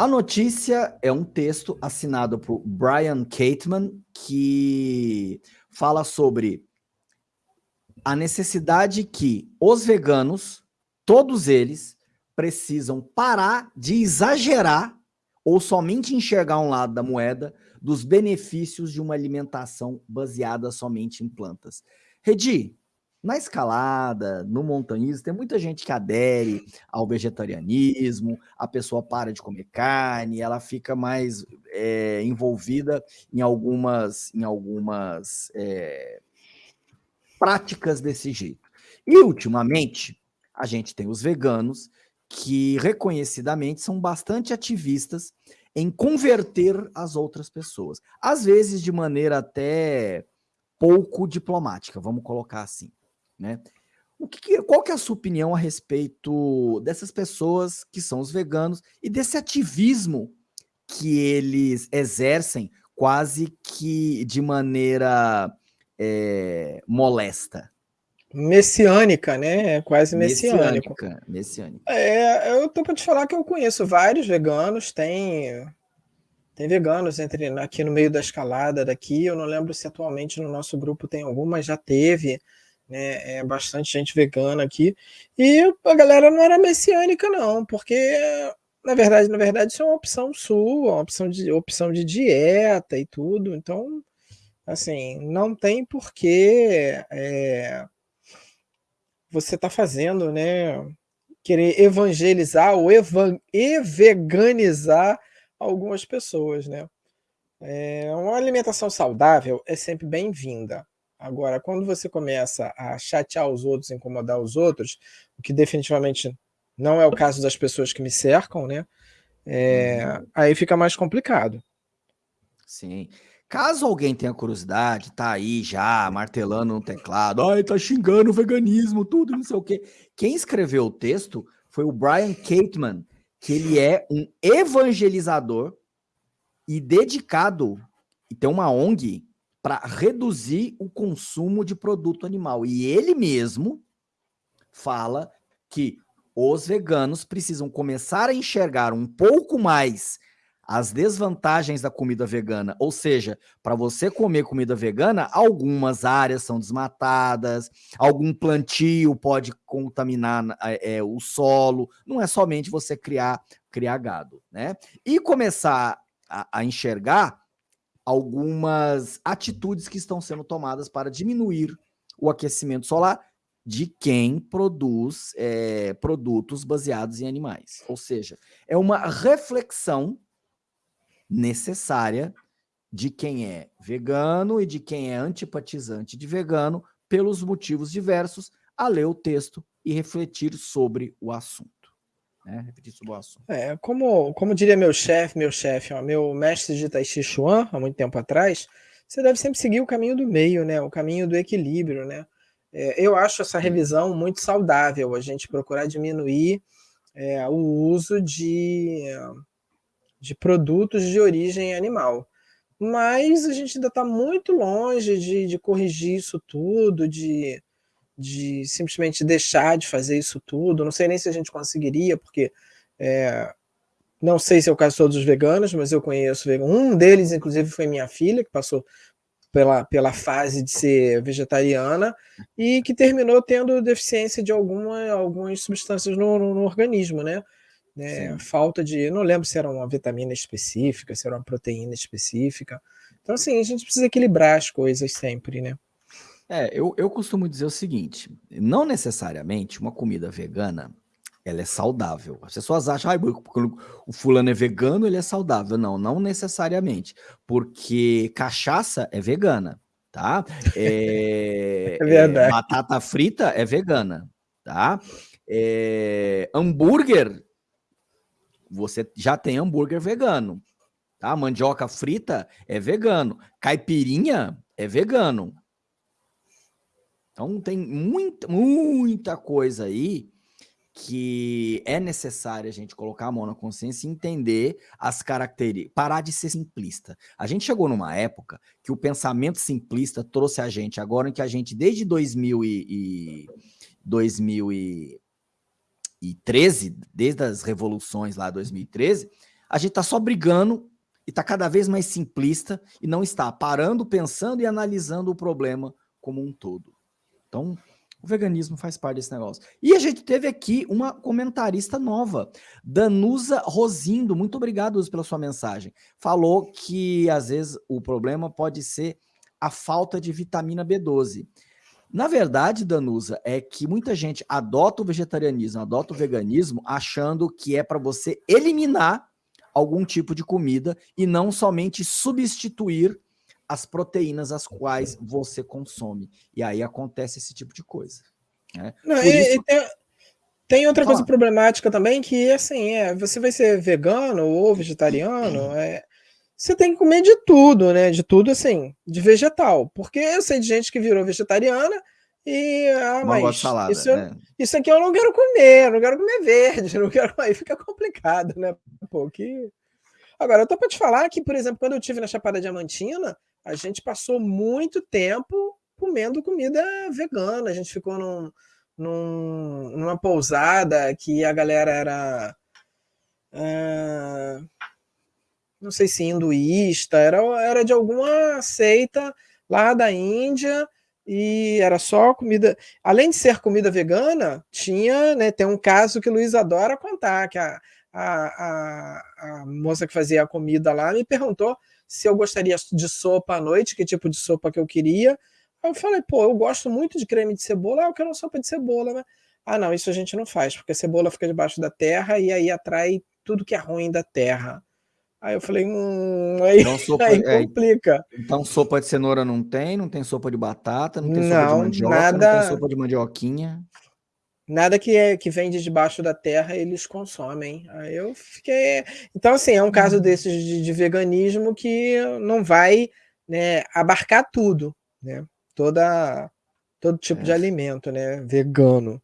A notícia é um texto assinado por Brian Cateman, que fala sobre a necessidade que os veganos, todos eles, precisam parar de exagerar ou somente enxergar um lado da moeda dos benefícios de uma alimentação baseada somente em plantas. Redi, na escalada, no montanhismo, tem muita gente que adere ao vegetarianismo, a pessoa para de comer carne, ela fica mais é, envolvida em algumas, em algumas é, práticas desse jeito. E, ultimamente, a gente tem os veganos que, reconhecidamente, são bastante ativistas em converter as outras pessoas. Às vezes de maneira até pouco diplomática, vamos colocar assim. Né? O que, qual que é a sua opinião a respeito dessas pessoas que são os veganos e desse ativismo que eles exercem quase que de maneira é, molesta? Messiânica, né? É quase messiânico. Messiânica, messiânica. É, eu tô para te falar que eu conheço vários veganos, tem tem veganos entre aqui no meio da escalada daqui. Eu não lembro se atualmente no nosso grupo tem algum, mas já teve né? É bastante gente vegana aqui. E a galera não era messiânica, não, porque na verdade, na verdade, isso é uma opção sua, uma opção de, opção de dieta e tudo. Então, assim, não tem porquê é, você tá fazendo, né? Querer evangelizar ou evan veganizar algumas pessoas, né? É, uma alimentação saudável é sempre bem-vinda. Agora, quando você começa a chatear os outros, incomodar os outros, o que definitivamente não é o caso das pessoas que me cercam, né? É, uhum. aí fica mais complicado. Sim. Caso alguém tenha curiosidade, tá aí já martelando no teclado, ai, tá xingando o veganismo, tudo, não sei o quê. Quem escreveu o texto foi o Brian Cateman, que ele é um evangelizador e dedicado, e tem uma ONG para reduzir o consumo de produto animal. E ele mesmo fala que os veganos precisam começar a enxergar um pouco mais as desvantagens da comida vegana. Ou seja, para você comer comida vegana, algumas áreas são desmatadas, algum plantio pode contaminar é, o solo. Não é somente você criar, criar gado, né? E começar a, a enxergar algumas atitudes que estão sendo tomadas para diminuir o aquecimento solar de quem produz é, produtos baseados em animais. Ou seja, é uma reflexão necessária de quem é vegano e de quem é antipatizante de vegano pelos motivos diversos a ler o texto e refletir sobre o assunto né? Repetir sobre o assunto. É, como, como diria meu chefe, meu chefe, meu mestre de Tai Chi Chuan, há muito tempo atrás, você deve sempre seguir o caminho do meio, né? O caminho do equilíbrio, né? É, eu acho essa revisão muito saudável, a gente procurar diminuir é, o uso de, de produtos de origem animal. Mas a gente ainda está muito longe de, de corrigir isso tudo, de de simplesmente deixar de fazer isso tudo. Não sei nem se a gente conseguiria, porque é, não sei se é o caso de todos os veganos, mas eu conheço um deles, inclusive, foi minha filha, que passou pela, pela fase de ser vegetariana e que terminou tendo deficiência de alguma, algumas substâncias no, no, no organismo, né? É, falta de, não lembro se era uma vitamina específica, se era uma proteína específica. Então, assim, a gente precisa equilibrar as coisas sempre, né? É, eu, eu costumo dizer o seguinte, não necessariamente uma comida vegana, ela é saudável. As pessoas acham, ah, o fulano é vegano, ele é saudável. Não, não necessariamente, porque cachaça é vegana, tá? É, é verdade. É, batata frita é vegana, tá? É, hambúrguer, você já tem hambúrguer vegano, tá? Mandioca frita é vegano, caipirinha é vegano, então tem muita, muita coisa aí que é necessário a gente colocar a mão na consciência e entender as características, parar de ser simplista. A gente chegou numa época que o pensamento simplista trouxe a gente, agora em que a gente, desde 2000 e, e 2013, desde as revoluções lá 2013, a gente está só brigando e está cada vez mais simplista e não está parando, pensando e analisando o problema como um todo. Então, o veganismo faz parte desse negócio. E a gente teve aqui uma comentarista nova, Danusa Rosindo. Muito obrigado pela sua mensagem. Falou que às vezes o problema pode ser a falta de vitamina B12. Na verdade, Danusa, é que muita gente adota o vegetarianismo, adota o veganismo, achando que é para você eliminar algum tipo de comida e não somente substituir as proteínas as quais você consome. E aí acontece esse tipo de coisa. Né? Não, e, isso... e tem, tem, outra coisa problemática também, que assim, é, você vai ser vegano ou vegetariano, é, você tem que comer de tudo, né? De tudo, assim, de vegetal. Porque eu sei de gente que virou vegetariana e, ah, mas salada, isso, né? isso aqui eu não quero comer, eu não quero comer verde, não quero. Aí fica complicado, né? Pô, que... Agora, eu tô para te falar que, por exemplo, quando eu tive na Chapada Diamantina, a gente passou muito tempo comendo comida vegana. A gente ficou num, num, numa pousada que a galera era. Uh, não sei se hinduísta, era, era de alguma seita lá da Índia e era só comida. Além de ser comida vegana, tinha, né? Tem um caso que o Luiz adora contar, que a, a, a, a moça que fazia a comida lá me perguntou se eu gostaria de sopa à noite, que tipo de sopa que eu queria. Aí eu falei, pô, eu gosto muito de creme de cebola, ah, eu quero uma sopa de cebola, né? Ah, não, isso a gente não faz, porque a cebola fica debaixo da terra e aí atrai tudo que é ruim da terra. Aí eu falei, hum, aí, então, sopa, aí é, complica. É, então sopa de cenoura não tem, não tem sopa de batata, não tem não, sopa de mandioca, nada, não tem sopa de mandioquinha. Nada que, é, que vem de debaixo da terra eles consomem. Aí eu fiquei. Então, assim, é um caso uhum. desses de, de, veganismo que não vai né, abarcar tudo, né? Toda, todo tipo é. de alimento, né? Vegano.